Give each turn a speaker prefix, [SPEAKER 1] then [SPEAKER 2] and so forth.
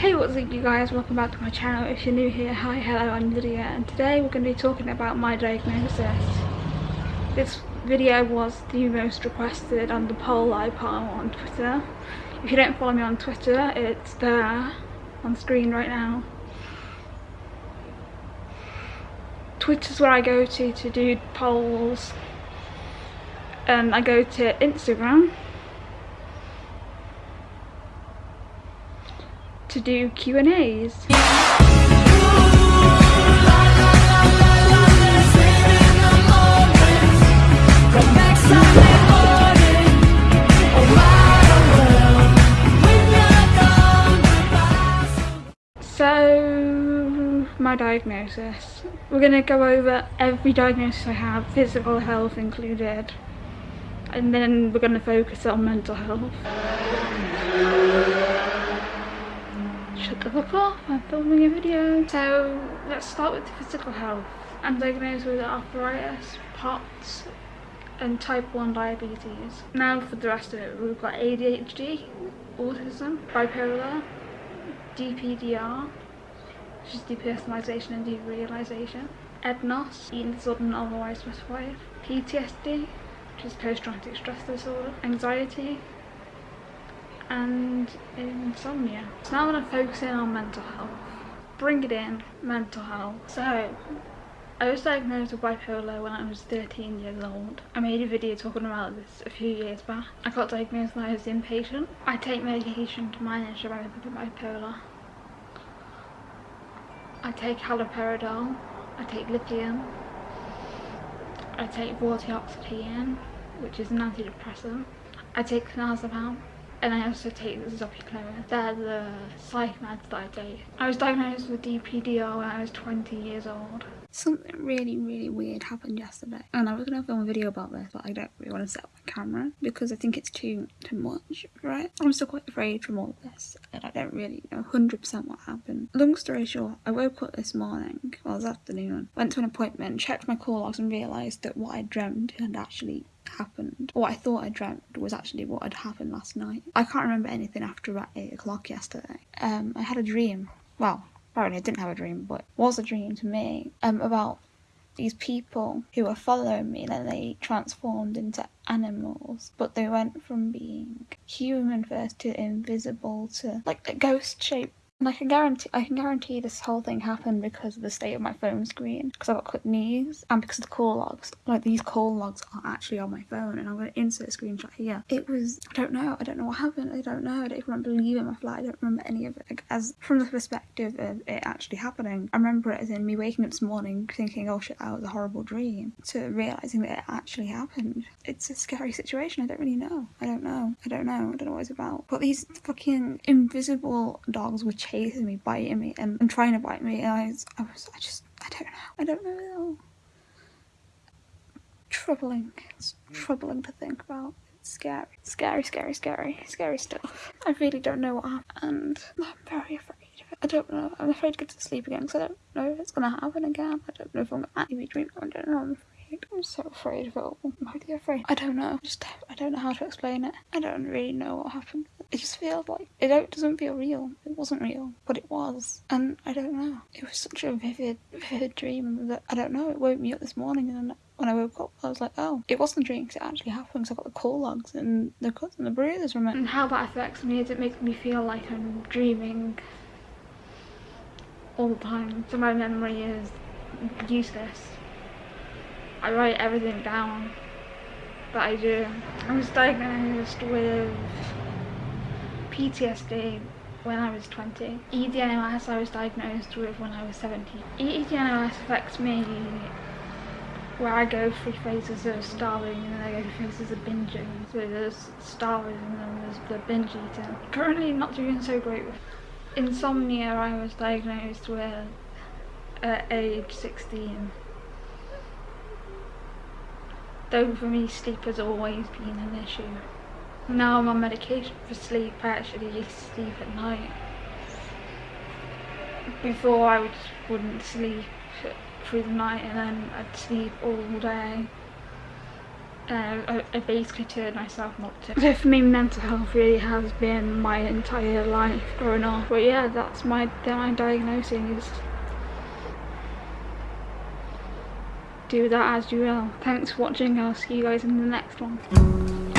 [SPEAKER 1] Hey what's up you guys, welcome back to my channel. If you're new here, hi, hello, I'm Lydia and today we're going to be talking about my diagnosis. This video was the most requested on the poll I put on Twitter. If you don't follow me on Twitter, it's there on screen right now. Twitter's where I go to to do polls. And I go to Instagram to do Q&As. So, my diagnosis. We're going to go over every diagnosis I have, physical health included, and then we're going to focus on mental health. Off, I'm filming a video. So let's start with physical health. I'm diagnosed with arthritis, POTS and type 1 diabetes. Now for the rest of it, we've got ADHD, autism, bipolar, DPDR, which is depersonalization and derealization, EDNOS, eating disorder otherwise specified, PTSD, which is post-traumatic stress disorder, anxiety, and insomnia. So now I'm going to focus in on mental health. Bring it in, mental health. So, I was diagnosed with bipolar when I was 13 years old. I made a video talking about this a few years back. I got diagnosed when I was inpatient. I take medication to manage the bipolar. I take haloperidol. I take lithium. I take vortioxetine, which is an antidepressant. I take clonazepam and I also take the Zopiclone. They're the psych meds that I take. I was diagnosed with DPDR when I was 20 years old. Something really, really weird happened yesterday. And I was going to film a video about this, but I don't really want to set up my camera because I think it's too, too much, right? I'm still quite afraid from all of this and I don't really know 100% what happened. Long story short, I woke up this morning, well this afternoon, went to an appointment, checked my call logs and realised that what I dreamt had actually happened. What I thought I dreamt was actually what had happened last night. I can't remember anything after about 8 o'clock yesterday. Um, I had a dream. Well, apparently I didn't have a dream, but was a dream to me um, about these people who were following me then they transformed into animals but they went from being human first to invisible to like a ghost shape and I can guarantee I can guarantee this whole thing happened because of the state of my phone screen. Because I've got clipped knees and because of the call logs. Like these call logs are actually on my phone and I'm gonna insert a screenshot here. It was I don't know, I don't know what happened, I don't know, I don't even remember leaving my flat, I don't remember any of it. Like, as from the perspective of it actually happening, I remember it as in me waking up this morning thinking, oh shit, that was a horrible dream, to realising that it actually happened. It's a scary situation, I don't really know. I don't know. I don't know. I don't know what it's about. But these fucking invisible dogs were chasing me, biting me, and, and trying to bite me. And I was, I was, I just, I don't know. I don't know at all. Troubling. It's troubling to think about. It's scary. Scary, scary, scary, scary stuff. I really don't know what happened. And I'm very afraid of it. I don't know. I'm afraid to get to sleep again because I don't know if it's going to happen again. I don't know if I'm going to actually be dreaming. I don't know. I'm afraid. I'm so afraid of it all. I'm really afraid. I don't know. Just I don't know how to explain it. I don't really know what happened. It just feels like it doesn't feel real. It wasn't real, but it was, and I don't know. It was such a vivid, vivid dream that I don't know. It woke me up this morning, and when I woke up, I was like, oh, it wasn't a dream because it actually happened. Because I got the call logs and the cuts and the bruises from it. And how that affects me is it makes me feel like I'm dreaming all the time. So my memory is useless. I write everything down that I do. I was diagnosed with PTSD when I was 20. EDNOS I was diagnosed with when I was 17. EDNOS affects me where I go through phases of starving and then I go through phases of binging. So there's starving and then there's the binge eating. Currently not doing so great with insomnia I was diagnosed with at age 16. Though for me sleep has always been an issue. Now I'm on medication for sleep, I actually used to sleep at night. Before I would, wouldn't sleep through the night and then I'd sleep all day. uh, I, I basically turned myself not to. So for me, mental health really has been my entire life growing up. But yeah, that's my, my diagnosis. Do that as you will. Thanks for watching, I'll see you guys in the next one.